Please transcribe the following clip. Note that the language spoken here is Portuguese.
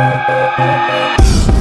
Música